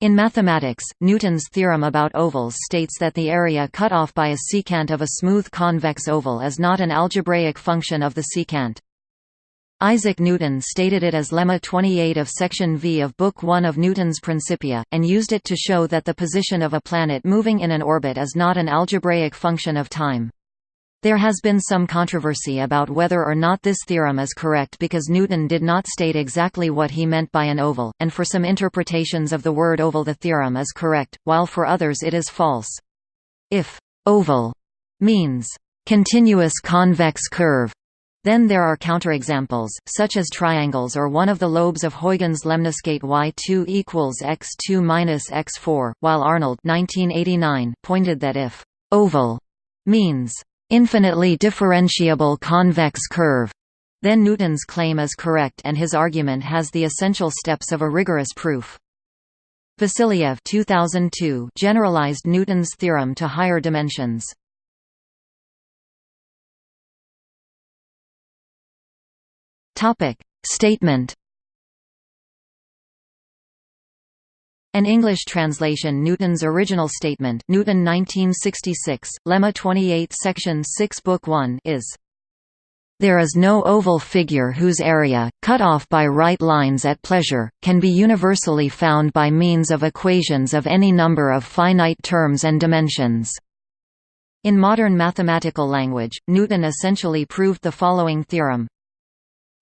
In mathematics, Newton's theorem about ovals states that the area cut off by a secant of a smooth convex oval is not an algebraic function of the secant. Isaac Newton stated it as lemma 28 of section V of Book 1 of Newton's Principia, and used it to show that the position of a planet moving in an orbit is not an algebraic function of time. There has been some controversy about whether or not this theorem is correct because Newton did not state exactly what he meant by an oval, and for some interpretations of the word oval the theorem is correct, while for others it is false. If «oval» means «continuous convex curve», then there are counterexamples, such as triangles or one of the lobes of Huygens lemniscate y2 equals x2 minus x4, while Arnold 1989 pointed that if «oval» means infinitely differentiable convex curve, then Newton's claim is correct and his argument has the essential steps of a rigorous proof. Vasiliev 2002 generalized Newton's theorem to higher dimensions. Topic: Statement An English translation Newton's original statement Newton 1966, Lemma 28 Section 6 Book 1 is there is no oval figure whose area, cut off by right lines at pleasure, can be universally found by means of equations of any number of finite terms and dimensions. In modern mathematical language, Newton essentially proved the following theorem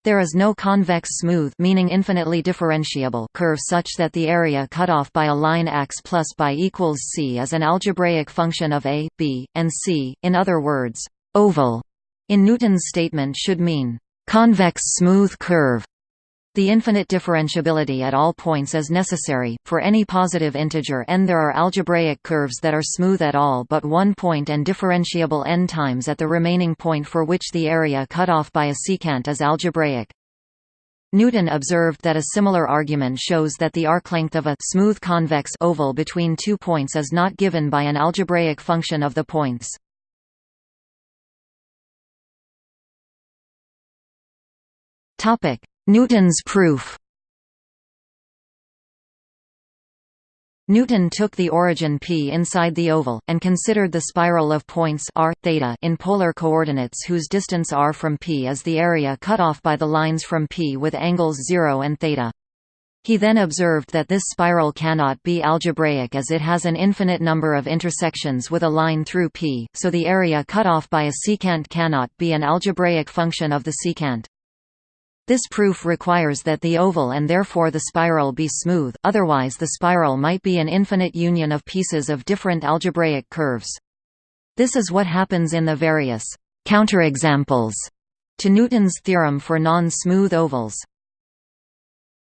there is no convex smooth meaning infinitely differentiable curve such that the area cut off by a line x plus by equals c is an algebraic function of a, b, and c. In other words, oval in Newton's statement should mean convex smooth curve the infinite differentiability at all points is necessary. For any positive integer n there are algebraic curves that are smooth at all but one point and differentiable n times at the remaining point for which the area cut off by a secant is algebraic. Newton observed that a similar argument shows that the arc length of a smooth convex oval between two points is not given by an algebraic function of the points. Topic: Newton's proof Newton took the origin P inside the oval, and considered the spiral of points r, theta in polar coordinates whose distance r from P is the area cut off by the lines from P with angles 0 and theta. He then observed that this spiral cannot be algebraic as it has an infinite number of intersections with a line through P, so the area cut off by a secant cannot be an algebraic function of the secant. This proof requires that the oval and therefore the spiral be smooth, otherwise the spiral might be an infinite union of pieces of different algebraic curves. This is what happens in the various counterexamples to Newton's theorem for non-smooth ovals.